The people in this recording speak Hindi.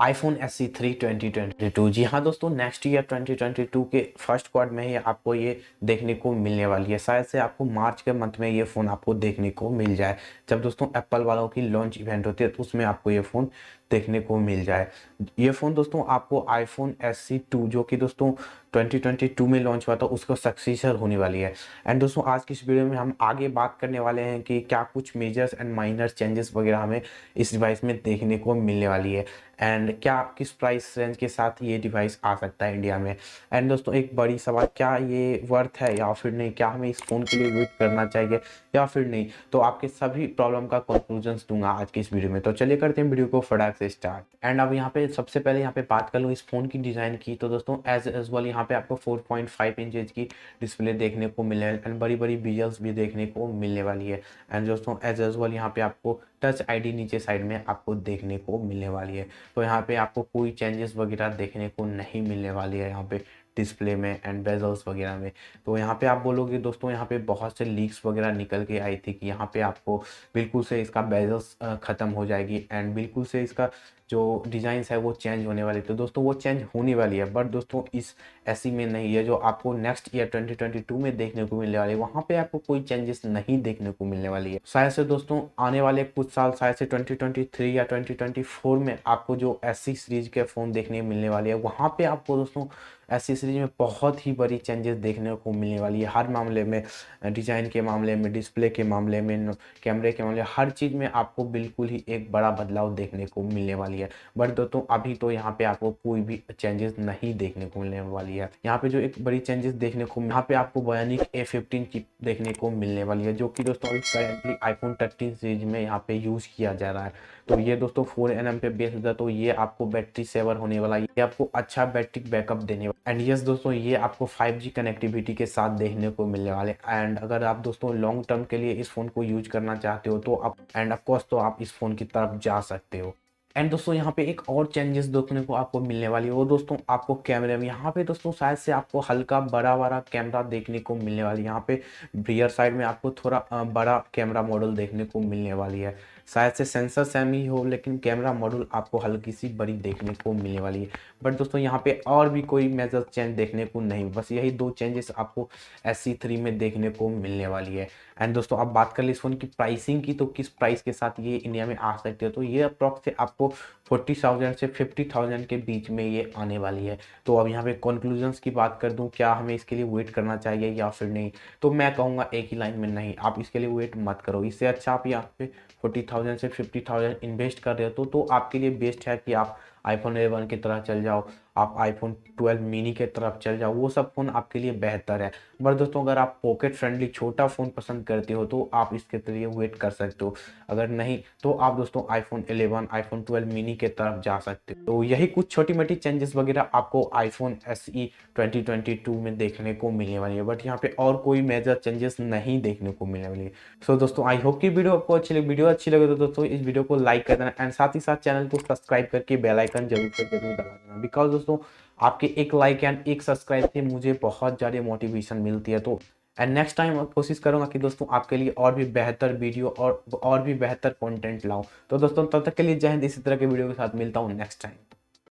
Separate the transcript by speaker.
Speaker 1: IPhone S C three twenty twenty two जी हाँ दोस्तों next year twenty twenty two के फ़र्स्ट क्वार्ट में ही आपको ये देखने को मिलने वाली है। शायद से आपको मार्च के मंथ में ये फ़ोन आपको देखने को मिल जाए। जब दोस्तों एप्पल वालों की लॉन्च इवेंट होती है तो उसमें आपको ये फ़ोन देखने को मिल जाए। ये फ़ोन दोस्तों, आपको आईफोन एस सी टू जो कि दोस्तों 2022 में लॉन्च हुआ था, उसका सक्सेसर होने वाली है। एंड दोस्तों, आज की इस वीडियो में हम आगे बात करने वाले हैं कि क्या कुछ मेजर्स एंड माइनर चेंजेस वगैरह हमें इस डिवाइस में देखने को मिलने वाली है। एंड क्या किस प्राइस रेंज के साथ ये डिवाइस आ सकता है इंडिया में? एंड दोस्तों, एक बड़ी सवाल, क्या ये वर्थ है या फिर नहीं? क्या हमें इस फ़ोन के लिए वेट करना चाहिए या फिर नहीं? तो आपके सभी प्रॉब्लम का कंक्लूजन दूँगा आज की इस वीडियो में। तो चलिए करते हैं वीडियो को फटाक से स्टार्ट एंड अब यहाँ पे सबसे पहले यहाँ पे बात कर लूँ इस फ़ोन की डिज़ाइन की तो दोस्तों एज एज वेल यहाँ पे आपको 4.5 पॉइंट की डिस्प्ले देखने को मिले एंड बड़ी बड़ी विजल्स भी देखने को मिलने वाली है. एंड दोस्तों एज एज वेल यहाँ पे आपको टच आईडी नीचे साइड में आपको देखने को मिलने वाली है. तो यहाँ पे आपको कोई चेंजेस वगैरह देखने को नहीं मिलने वाली है यहाँ पे. डिस्प्ले में एंड बेजल्स वगैरह में। तो यहाँ पे आप बोलोगे, दोस्तों, यहाँ पे बहुत से लीक्स वगैरह निकल के आई थी कि यहाँ पे आपको बिल्कुल से इसका बेजल्स ख़त्म हो जाएगी एंड बिल्कुल से इसका जो डिज़ाइंस है वो चेंज होने वाली। तो दोस्तों, वो चेंज होने वाली है, बट दोस्तों, इस ऐसी में नहीं है जो आपको नेक्स्ट ईयर 2022 में देखने को मिलने वाली है। वहाँ पे आपको कोई चेंजेस नहीं देखने को मिलने वाली है। शायद से दोस्तों, आने वाले कुछ साल, शायद से 2023 या 2024 में आपको जो एस सीरीज़ के फ़ोन देखने मिलने वाली है, वहाँ पे आपको दोस्तों ऐसी सीरीज़ में बहुत ही बड़ी चेंजेस देखने को मिलने वाली है। हर मामले में डिज़ाइन के मामले में डिस्प्ले के मामले में कैमरे के मामले हर चीज़ में आपको बिल्कुल ही एक बड़ा बदलाव देखने को मिलने वाली है। बट दोस्तों, अभी तो यहाँ पे आपको कोई भी चेंजेस नहीं देखने को मिलने वाली है। यहाँ पे जो एक बड़ी चेंजेस देखने को यहाँ पे आपको बयानिक ए फिफ्टीन चिप देखने को मिलने वाली है, जो कि दोस्तों अभी करेंटली आईफोन थर्टीन सीरीज़ में यहाँ पे यूज़ किया जा रहा है। तो ये दोस्तों फोर एन पे बेस है तो ये आपको बैटरी सेवर होने वाला है। ये आपको अच्छा बैटरी बैकअप देने वाला एंड यस दोस्तों, ये आपको 5G कनेक्टिविटी के साथ देखने को मिलने वाले एंड अगर आप दोस्तों लॉन्ग टर्म के लिए इस फ़ोन को यूज़ करना चाहते हो तो आप एंड ऑफकोर्स तो आप इस फ़ोन की तरफ़ जा सकते हो। एंड दोस्तों, यहाँ पे एक और चेंजेस देखने को आपको मिलने वाली है। वो दोस्तों, आपको कैमरे में यहाँ पे दोस्तों शायद से आपको हल्का बड़ा बड़ा कैमरा देखने को मिलने वाली है। यहाँ पे रियर साइड में आपको थोड़ा बड़ा कैमरा मॉडल देखने को मिलने वाली है। शायद से सेंसर सेम ही हो लेकिन कैमरा मॉड्यूल आपको हल्की सी बड़ी देखने को मिलने वाली है। बट दोस्तों, यहाँ पे और भी कोई मेजर चेंज देखने को नहीं, बस यही दो चेंजेस आपको एस में देखने को मिलने वाली है। एंड दोस्तों, अब बात कर ली इस फ़ोन की प्राइसिंग की तो किस प्राइस के साथ ये इंडिया में आ सकते हो? तो ये अप्रॉक्स से आपको फोर्टी थाउज़ेंड से फिफ्टी थाउज़ेंड के बीच में ये आने वाली है। तो अब यहाँ पे कंक्लूजन्स की बात कर दूँ, क्या हमें इसके लिए वेट करना चाहिए या फिर नहीं? तो मैं कहूँगा एक ही लाइन में नहीं, आप इसके लिए वेट मत करो। इससे अच्छा आप यहाँ पे फोर्टी थाउज़ेंड से फिफ्टी थाउज़ेंड इन्वेस्ट कर रहे हो तो, तो आपके लिए बेस्ट है कि आप आईफोन एलेवन की तरह चल जाओ, आप आईफोन 12 मिनी के तरफ़ चल जाओ, वो सब फ़ोन आपके लिए बेहतर है। बट दोस्तों, अगर आप पॉकेट फ्रेंडली छोटा फ़ोन पसंद करते हो तो आप इसके लिए वेट कर सकते हो। अगर नहीं तो आप दोस्तों आईफोन 11 आईफोन 12 मिनी के तरफ़ जा सकते हो। तो यही कुछ छोटी मोटी चेंजेस वगैरह आपको आईफोन एस ई में देखने को मिलने वाली है। बट यहाँ पे और कोई मेजर चेंजेस नहीं देखने को मिलने वाली है। सो दोस्तों आई होप की वीडियो आपको अच्छी लगी। वीडियो अच्छी लगे तो दोस्तों, इस वीडियो को लाइक कर देना एंड साथ ही साथ चैनल को सब्सक्राइब करके बेलाइकन ज़रूर से ज़रूर दबा देना। बिकॉज़ दोस्तों, आपके एक लाइक एंड एक सब्सक्राइब से मुझे बहुत ज़्यादा मोटिवेशन मिलती है तो एंड नेक्स्ट टाइम कोशिश करूँगा कि दोस्तों आपके लिए और भी बेहतर वीडियो और और भी बेहतर कंटेंट लाऊं। तो दोस्तों, तब तक के लिए जय हिंद, इसी तरह के वीडियो के साथ मिलता हूँ नेक्स्ट टाइम